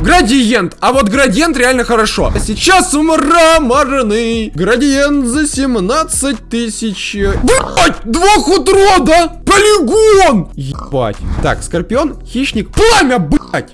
Градиент. А вот градиент реально хорошо. А сейчас мраморный. Градиент за 17 тысяч. Блять, двух утрода. Полигон. Ебать. Так, скорпион, хищник, пламя, блять.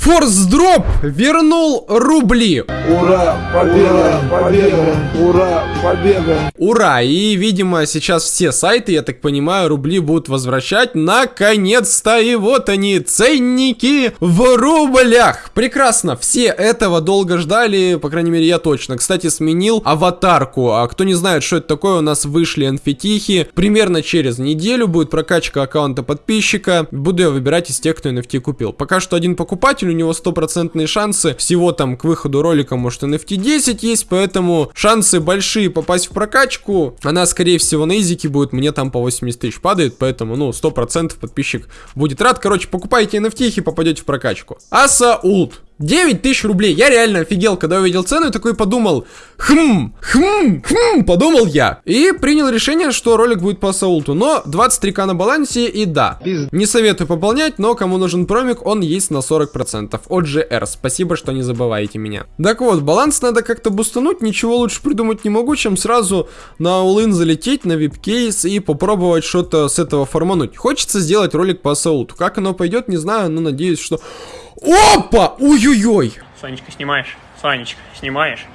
Форс дроп вернул рубли. Ура, победа, победа, ура, победа. Ура! И, видимо, сейчас все сайты, я так понимаю, рубли будут возвращать. Наконец-то! И вот они, ценники в рублях. Прекрасно! Все этого долго ждали, по крайней мере, я точно. Кстати, сменил аватарку. А кто не знает, что это такое, у нас вышли NFT. Примерно через неделю будет прокачка аккаунта подписчика. Буду я выбирать из тех, кто NFT купил. Пока что один покупатель, у него стопроцентные шансы. Всего там к выходу ролика, может, NFT 10 есть, поэтому шансы большие попасть в прокачку. Она, скорее всего, на изике будет, мне там по 80 тысяч падает, поэтому, ну, 100% подписчик будет рад. Короче, покупайте NFT и попадете в прокачку. Аса Ult. 9 тысяч рублей. Я реально офигел, когда увидел цену и такой подумал, хм, хм, хм, подумал я. И принял решение, что ролик будет по Саулту. Но 23к на балансе и да. Не советую пополнять, но кому нужен промик, он есть на 40% от GR. Спасибо, что не забываете меня. Так вот, баланс надо как-то бустануть, ничего лучше придумать не могу, чем сразу на all залететь, на вип-кейс и попробовать что-то с этого формануть. Хочется сделать ролик по Саулту. Как оно пойдет, не знаю, но надеюсь, что... Опа! Ой-ой-ой! Санечка, снимаешь? Санечка, снимаешь?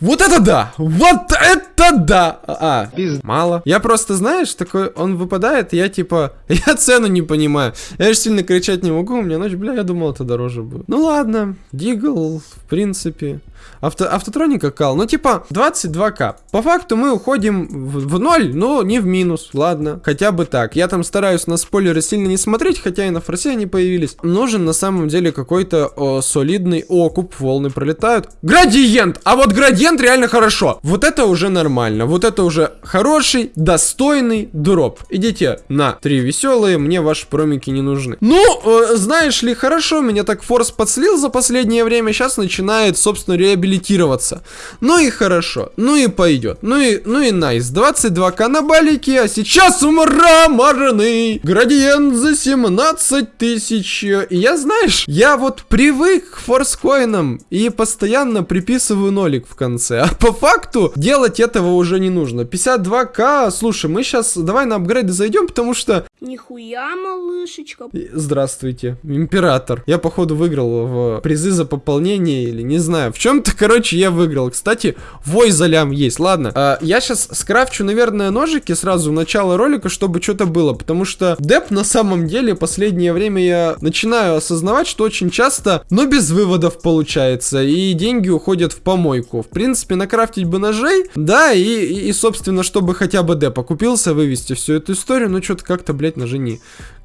Вот это да! Вот это да! А, мало. Я просто, знаешь, такой, он выпадает, я типа, я цену не понимаю. Я же сильно кричать не могу, у меня ночь, бля, я думал, это дороже будет. Ну ладно, Дигл, в принципе. Авто, автотроника кал, ну типа 22к. По факту мы уходим в, в ноль, но не в минус, ладно, хотя бы так. Я там стараюсь на спойлеры сильно не смотреть, хотя и на форсе они появились. Нужен на самом деле какой-то солидный окуп, волны пролетают. Градиент! А вот градиент реально хорошо. Вот это уже нормально, вот это уже хороший, достойный дроп. Идите на три веселые, мне ваши промики не нужны. Ну, э, знаешь ли, хорошо, меня так форс подслил за последнее время, сейчас начинает, собственно, реабилитироваться. Ну и хорошо, ну и пойдет, ну и, ну и найс. 22к на балике, а сейчас мраморный градиент за 17 тысяч. И я, знаешь, я вот привык к форскоинам и постоянно приписываю нолик в конце. А по факту делать этого уже не нужно. 52к, слушай, мы сейчас давай на апгрейды зайдем, потому что... Нихуя, малышечка. Здравствуйте, император. Я, походу, выиграл в призы за пополнение или не знаю. В чем-то, короче, я выиграл. Кстати, вой за лям есть. Ладно, а, я сейчас скрафчу, наверное, ножики сразу в начало ролика, чтобы что-то было. Потому что деп на самом деле последнее время я начинаю осознавать, что очень часто, но без выводов получается. И деньги уходят в помойку. В принципе, накрафтить бы ножей, да, и, и, и собственно, чтобы хотя бы деп окупился, вывести всю эту историю, но что-то как-то, блядь, ножи не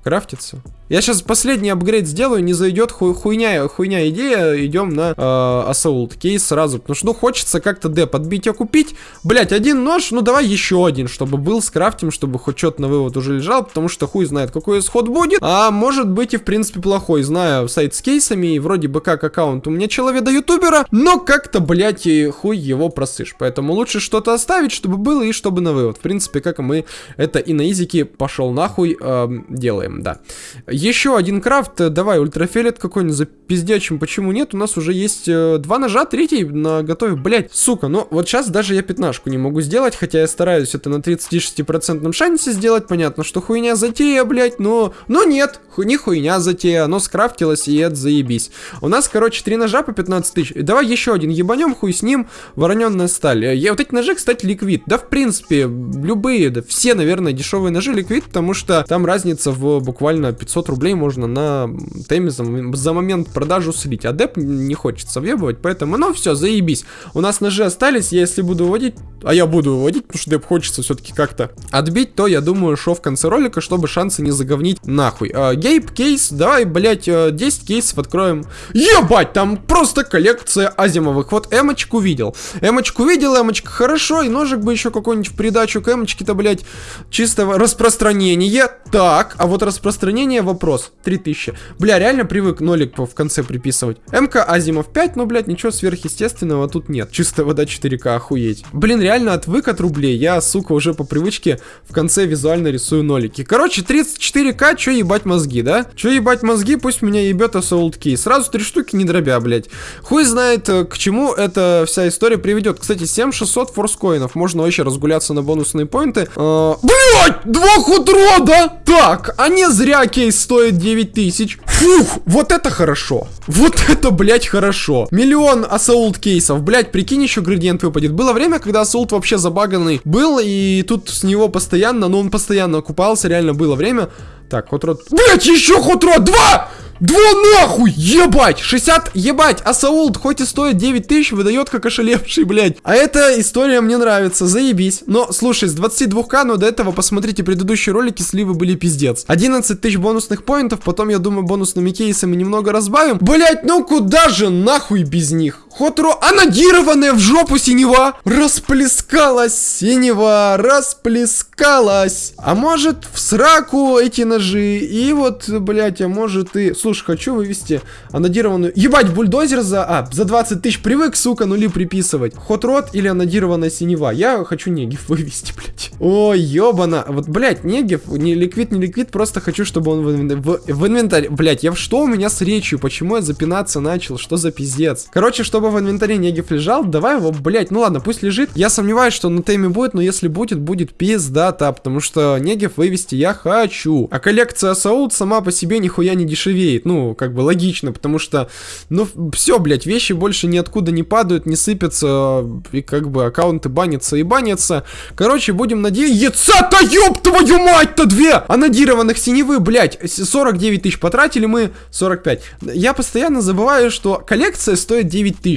крафтится. Я сейчас последний апгрейд сделаю, не зайдет ху хуйня, хуйня идея, идем на э, Асаулт кейс сразу, потому что, ну, хочется как-то Д подбить, а купить, блять, один нож, ну, давай еще один, чтобы был с крафтим, чтобы хоть что-то на вывод уже лежал, потому что хуй знает, какой исход будет, а может быть и, в принципе, плохой, знаю сайт с кейсами, и вроде бы как аккаунт у меня человека ютубера, но как-то, блять, и хуй его просышь, поэтому лучше что-то оставить, чтобы было и чтобы на вывод, в принципе, как мы это и на изике пошел нахуй э, делаем, да. Еще один крафт, э, давай, ультрафиолет какой-нибудь запиздячим, почему нет? У нас уже есть э, два ножа, третий на готове, блять, сука, ну вот сейчас даже я пятнашку не могу сделать, хотя я стараюсь это на 36% шансе сделать, понятно, что хуйня затея, блять, но, но нет, ху, не хуйня затея, оно скрафтилось и это заебись. У нас, короче, три ножа по 15 тысяч, давай еще один ебанем, хуй с ним, вороненная сталь. Я, вот эти ножи, кстати, ликвид, да в принципе, любые, да все, наверное, дешевые ножи ликвид, потому что там разница в буквально 500 рублей можно на теме за, за момент продажи слить. А деп не хочется въебывать, поэтому, ну все, заебись. У нас ножи остались, я если буду выводить, а я буду выводить, потому что деп хочется все-таки как-то отбить, то я думаю, что в конце ролика, чтобы шансы не заговнить нахуй. А, гейп, кейс, давай, блять, 10 э, кейсов откроем. Ебать, там просто коллекция азимовых. Вот эмочку видел. Эмочку видел, эмочка хорошо, и ножик бы еще какой-нибудь в придачу к эмочке-то, блять, чистого распространения. Так, а вот распространения вопрос. 3000. Бля, реально привык нолик в конце приписывать. МК Азимов 5, но, блядь, ничего сверхъестественного тут нет. Чистая вода 4К, охуеть. Блин, реально отвык от рублей. Я, сука, уже по привычке в конце визуально рисую нолики. Короче, 34К, чё ебать мозги, да? Чё ебать мозги, пусть меня ебет Key. Сразу три штуки не дробя, блядь. Хуй знает, э, к чему эта вся история приведет. Кстати, 7600 форскоинов. Можно вообще разгуляться на бонусные поинты. А, блядь, два худро, да? Так, а не зря кейс стоит 9000. Фух, вот это хорошо. Вот это, блядь, хорошо. Миллион Assault кейсов. Блядь, прикинь, еще градиент выпадет. Было время, когда Assault вообще забаганный был, и тут с него постоянно, но он постоянно окупался, реально было время. Так, хотрод. Блять, еще хотрод! Два! Два нахуй! Ебать! 60, ебать! А Саулт хоть и стоит 9 тысяч, выдает как ошалевший, блядь. А эта история мне нравится, заебись. Но, слушай, с 22к, но до этого посмотрите предыдущие ролики, сливы были пиздец. 11 тысяч бонусных поинтов, потом, я думаю, бонусными кейсами немного разбавим. Блять, ну куда же нахуй без них? Хотро анодированная в жопу синева. Расплескалась синева, расплескалась. А может в сраку эти ножи. И вот, блять, а может и... Слушай, хочу вывести анодированную... Ебать, бульдозер за... А, за 20 тысяч привык, сука, нули приписывать. Хотрот или анодированная синева. Я хочу негив вывести, блять. Ой, ебана. Вот, блять, негив, не ликвид, не ликвид, просто хочу, чтобы он в, инвен- в, в инвентарь... Блять, я... Что у меня с речью? Почему я запинаться начал? Что за пиздец? Короче, чтобы в инвентаре негив лежал, давай его, блять, ну ладно, пусть лежит. Я сомневаюсь, что на теме будет, но если будет, будет пиздата, потому что негив вывести я хочу. А коллекция Саут сама по себе нихуя не дешевеет. Ну, как бы логично, потому что, ну, все, блять, вещи больше ниоткуда не падают, не сыпятся, и как бы аккаунты банятся и банятся. Короче, будем надеяться-то, ёб твою мать-то, две! Анодированных синевы, блять, 49 тысяч потратили мы, 45. Я постоянно забываю, что коллекция стоит 9 тысяч.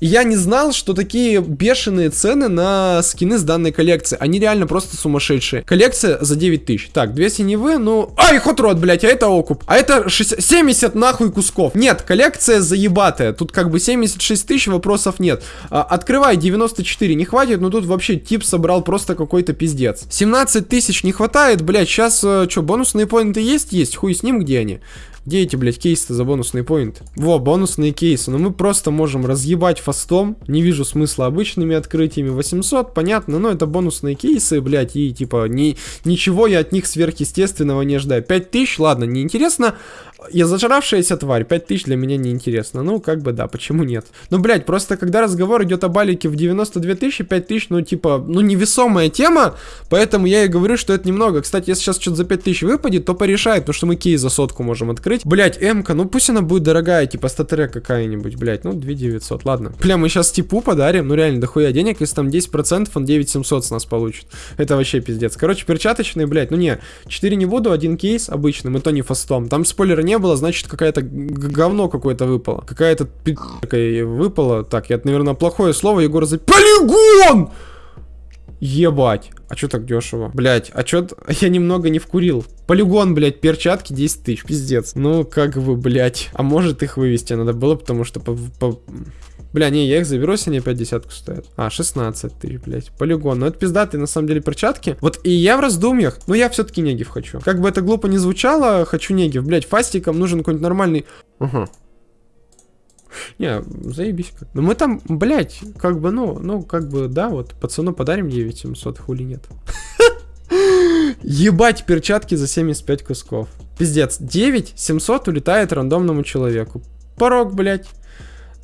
И я не знал, что такие бешеные цены на скины с данной коллекции. Они реально просто сумасшедшие. Коллекция за 9 тысяч. Так, две синевы, ну... Ай, хотрот, блять, а это окуп. А это 60... 70 нахуй кусков. Нет, коллекция заебатая. Тут как бы 76 тысяч, вопросов нет. А, открывай, 94 не хватит, но тут вообще тип собрал просто какой-то пиздец. 17 тысяч не хватает, блять, сейчас, э, что, бонусные поинты есть? Есть, хуй с ним, где они? Где эти, блядь, кейсы за бонусные поинты? Во, бонусные кейсы. Но мы просто можем разъебать фастом. Не вижу смысла обычными открытиями. 800, понятно, но это бонусные кейсы, блядь, и типа ни, ничего я от них сверхъестественного не ожидаю. 5000, ладно, неинтересно. Я зажравшаяся тварь, 5000 для меня неинтересно. Ну, как бы да, почему нет? Ну, блядь, просто когда разговор идет о балике в 92 тысячи, 5000, ну, типа, ну, невесомая тема, поэтому я и говорю, что это немного. Кстати, если сейчас что-то за 5000 выпадет, то порешает, потому что мы кейс за сотку можем открыть. Блядь, М-ка, ну пусть она будет дорогая, типа статере какая-нибудь, блядь, ну, 2900, ладно. Бля, мы сейчас типу подарим, ну, реально, дохуя денег, если там 10%, он 9700 с нас получит. Это вообще пиздец. Короче, перчаточные, блядь, ну, не, 4 не буду, один кейс обычным, и то не фастом. Там спойлера не было, значит, какая-то говно какое-то выпало. Какая-то пи*** выпала. Так, я, наверное, плохое слово, Егор за... Полигон! Ебать. А чё так дешево? Блять, а чё... Я немного не вкурил. Полигон, блять, перчатки 10 тысяч, пиздец. Ну, как бы, блять. А может их вывести надо было, потому что по... по- Бля, не, я их заберу, если они опять десятку стоят. А, 16 тысяч, блядь. Полигон. Ну, это пиздатые, на самом деле, перчатки. Вот и я в раздумьях, но я все-таки негив хочу. Как бы это глупо не звучало, хочу негив. Блядь, фастиком нужен какой-нибудь нормальный... Ага. Не, заебись как. Ну мы там, блядь, как бы, ну, ну, как бы, да, вот, пацану подарим 9700, хули нет. Ебать, перчатки за 75 кусков. Пиздец, 9700 улетает рандомному человеку. Порог, блядь.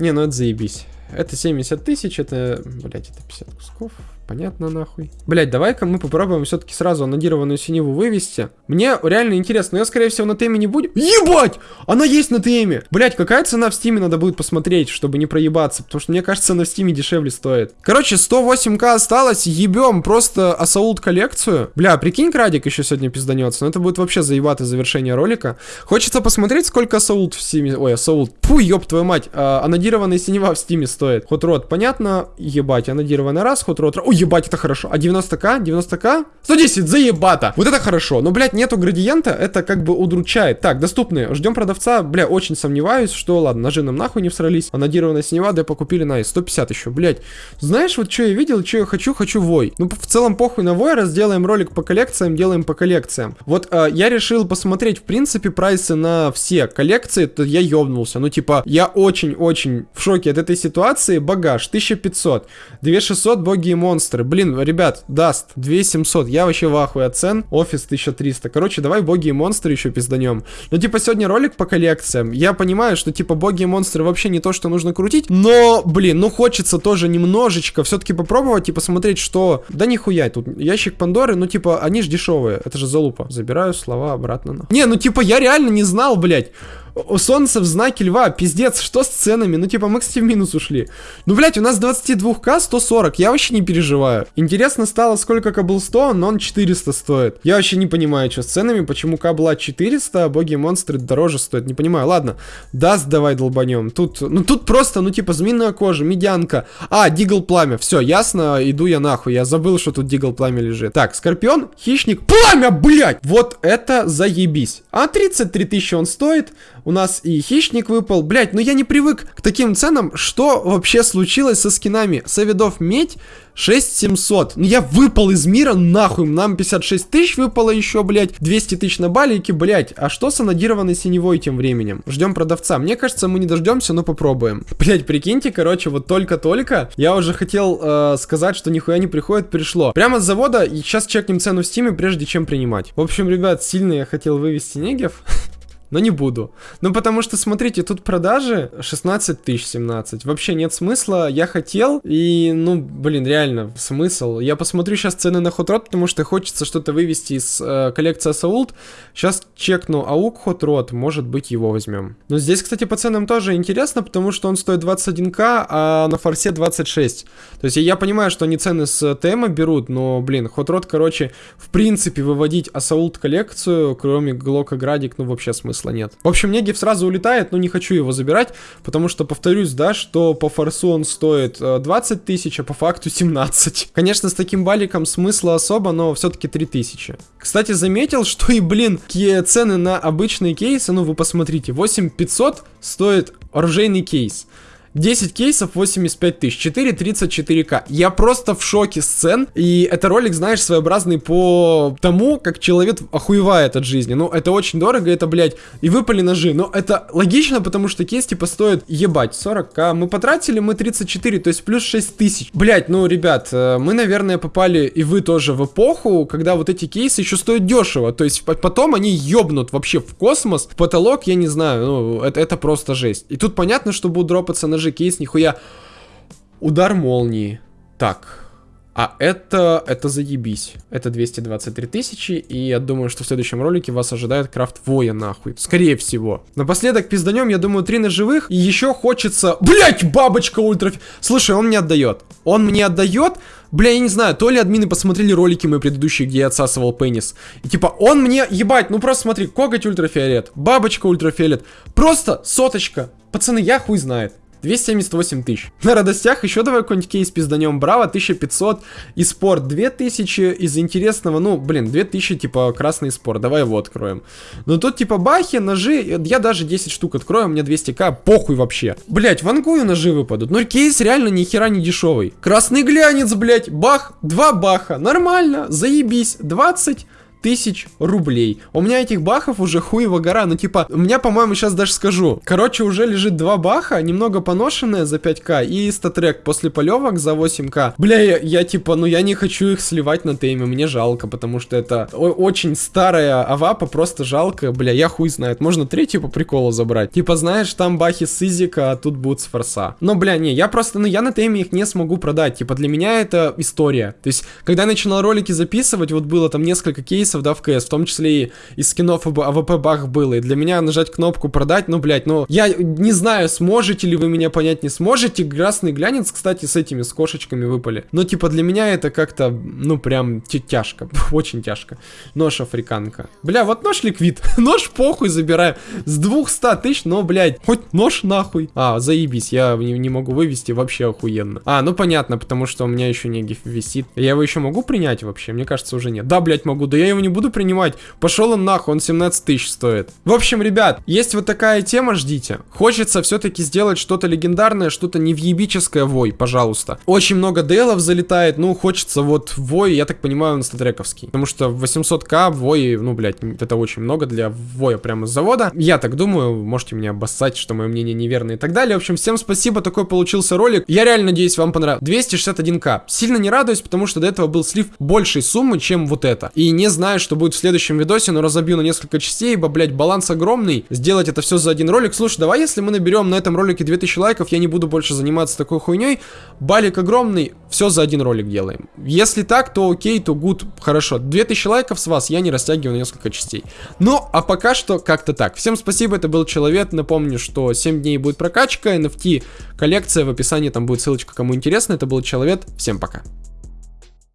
Не, ну это заебись. Это 70 тысяч, это, блядь, это 50 кусков. Понятно, нахуй. Блять, давай-ка мы попробуем все-таки сразу анодированную синеву вывести. Мне реально интересно, но я, скорее всего, на теме не буду. Ебать! Она есть на теме! Блять, какая цена в стиме надо будет посмотреть, чтобы не проебаться, потому что мне кажется, она в стиме дешевле стоит. Короче, 108к осталось, ебем просто Assault коллекцию. Бля, прикинь, градик еще сегодня пизданется, но это будет вообще заебатое завершение ролика. Хочется посмотреть, сколько Assault в стиме... Ой, Assault. Фу, ёб твою мать. А, анодированная синева в стиме стоит. Hot Rod, понятно? Ебать, анодированная раз, Hot Rod... Ой, ебать, это хорошо. А 90к? 90к? 110, заебато. Вот это хорошо. Но, блядь, нету градиента, это как бы удручает. Так, доступные. Ждем продавца. Бля, очень сомневаюсь, что, ладно, ножи нам нахуй не всрались. Анодированная синева, докупили на 150 еще, блядь. Знаешь, вот что я видел, что я хочу, хочу вой. Ну, в целом, похуй на вой, раз делаем ролик по коллекциям, делаем по коллекциям. Вот э, я решил посмотреть, в принципе, прайсы на все коллекции, то я ёбнулся. Ну, типа, я очень-очень в шоке от этой ситуации. Багаж 1500, 2600 боги и монстры. Блин, ребят, даст 2700. Я вообще в ахуе от цен. Офис 1300. Короче, давай боги и монстры еще пизданем. Ну, типа, сегодня ролик по коллекциям. Я понимаю, что, типа, боги и монстры вообще не то, что нужно крутить. Но, блин, ну хочется тоже немножечко все-таки попробовать и посмотреть, что... Да нихуя, тут ящик Пандоры, ну, типа, они ж дешевые. Это же залупа. Забираю слова обратно. На. Не, ну, типа, я реально не знал, блядь. У солнца в знаке льва, пиздец, что с ценами? Ну, типа, мы, кстати, в минус ушли. Ну, блядь, у нас 22к 140, я вообще не переживаю. Интересно стало, сколько Каблстоун, но он 400 стоит. Я вообще не понимаю, что с ценами, почему Кабла 400, а боги и монстры дороже стоят, не понимаю. Ладно, даст давай долбанем. Тут, ну, тут просто, ну, типа, змеиная кожа, медянка. А, Дигл пламя, все, ясно, иду я нахуй, я забыл, что тут Дигл пламя лежит. Так, Скорпион, хищник, пламя, блядь! Вот это заебись. А 33 тысячи он стоит, у нас и хищник выпал. Блять, ну я не привык к таким ценам. Что вообще случилось со скинами? Савидов медь 6700. Ну я выпал из мира, нахуй. Нам 56 тысяч выпало еще, блять. 200 тысяч на балике, блять. А что с анодированной синевой тем временем? Ждем продавца. Мне кажется, мы не дождемся, но попробуем. Блять, прикиньте, короче, вот только-только. Я уже хотел э, сказать, что нихуя не приходит, пришло. Прямо с завода. И сейчас чекнем цену в стиме, прежде чем принимать. В общем, ребят, сильно я хотел вывести негев. но не буду. Ну, потому что, смотрите, тут продажи 16 тысяч 17. Вообще нет смысла. Я хотел, и, ну, блин, реально, смысл. Я посмотрю сейчас цены на Hot Rod, потому что хочется что-то вывести из э, коллекции Assault. Сейчас чекну аук Hot Rod, может быть, его возьмем. Но здесь, кстати, по ценам тоже интересно, потому что он стоит 21к, а на форсе 26. То есть я понимаю, что они цены с ТМ берут, но, блин, Hot Rod, короче, в принципе, выводить Assault коллекцию, кроме Глока Градик, ну, вообще смысл смысла нет. В общем, Негив сразу улетает, но не хочу его забирать, потому что, повторюсь, да, что по форсу он стоит 20 э, тысяч, а по факту 17. Конечно, с таким баликом смысла особо, но все-таки 3000. Кстати, заметил, что и, блин, какие цены на обычные кейсы, ну вы посмотрите, 8500 стоит оружейный кейс. 10 кейсов 85 тысяч, 4.34к. Я просто в шоке с цен. И это ролик, знаешь, своеобразный по тому, как человек охуевает от жизни. Ну, это очень дорого, это, блядь, и выпали ножи. Но это логично, потому что кейс, типа, стоит, ебать, 40к. Мы потратили, мы 34, то есть плюс 6 тысяч. Блядь, ну, ребят, э, мы, наверное, попали, и вы тоже, в эпоху, когда вот эти кейсы еще стоят дешево. То есть потом они ебнут вообще в космос. В потолок, я не знаю, ну, это, это просто жесть. И тут понятно, что будут дропаться ножи же кейс, нихуя. Удар молнии. Так. А это, это заебись. Это 223 тысячи, и я думаю, что в следующем ролике вас ожидает крафт воя, нахуй. Скорее всего. Напоследок пизданем, я думаю, три ножевых, и еще хочется... Блять, бабочка ультра... Слушай, он мне отдает. Он мне отдает... Бля, я не знаю, то ли админы посмотрели ролики мои предыдущие, где я отсасывал пенис. И типа, он мне, ебать, ну просто смотри, коготь ультрафиолет, бабочка ультрафиолет, просто соточка. Пацаны, я хуй знает. 278 тысяч. На радостях еще давай какой-нибудь кейс пизданем. Браво, 1500. И спорт 2000. Из интересного, ну, блин, 2000 типа красный спорт. Давай его откроем. Но тут типа бахи, ножи. Я даже 10 штук открою, у меня 200к. Похуй вообще. Блять, вангую ножи выпадут. Но кейс реально ни хера не дешевый. Красный глянец, блять. Бах, два баха. Нормально, заебись. 20 тысяч рублей. У меня этих бахов уже хуева гора. Ну, типа, у меня, по-моему, сейчас даже скажу. Короче, уже лежит два баха, немного поношенные за 5к и StatTrak после полевок за 8к. Бля, я, я типа, ну я не хочу их сливать на тейме, мне жалко, потому что это очень старая авапа, просто жалко. Бля, я хуй знает, можно третью по приколу забрать. Типа, знаешь, там бахи с изика, а тут будут с форса. Но, бля, не, я просто, ну я на тейме их не смогу продать. Типа, для меня это история. То есть, когда я начинал ролики записывать, вот было там несколько кейсов, релизов, да, в КС, в том числе и из скинов АВП бах было. И для меня нажать кнопку продать, ну, блядь, ну, я не знаю, сможете ли вы меня понять, не сможете. Красный глянец, кстати, с этими, с кошечками выпали. Но, типа, для меня это как-то, ну, прям тяжко, очень тяжко. Нож африканка. Бля, вот нож ликвид, нож похуй забираю. С 200 тысяч, но, блядь, хоть нож нахуй. А, заебись, я не, не могу вывести, вообще охуенно. А, ну понятно, потому что у меня еще не висит. Я его еще могу принять вообще? Мне кажется, уже нет. Да, блядь, могу, да я его не буду принимать. Пошел он нахуй, он 17 тысяч стоит. В общем, ребят, есть вот такая тема, ждите. Хочется все-таки сделать что-то легендарное, что-то невъебическое вой, пожалуйста. Очень много дейлов залетает, ну, хочется вот вой, я так понимаю, он статрековский. Потому что 800к вой, ну, блядь, это очень много для воя прямо с завода. Я так думаю, можете меня обоссать, что мое мнение неверно и так далее. В общем, всем спасибо, такой получился ролик. Я реально надеюсь, вам понравилось. 261к. Сильно не радуюсь, потому что до этого был слив большей суммы, чем вот это. И не знаю, что будет в следующем видосе, но разобью на несколько частей, ибо, блядь, баланс огромный. Сделать это все за один ролик. Слушай, давай, если мы наберем на этом ролике 2000 лайков, я не буду больше заниматься такой хуйней. Балик огромный, все за один ролик делаем. Если так, то окей, то гуд, хорошо. 2000 лайков с вас я не растягиваю на несколько частей. Ну, а пока что как-то так. Всем спасибо, это был Человек. Напомню, что 7 дней будет прокачка, NFT коллекция в описании, там будет ссылочка, кому интересно. Это был Человек. Всем пока.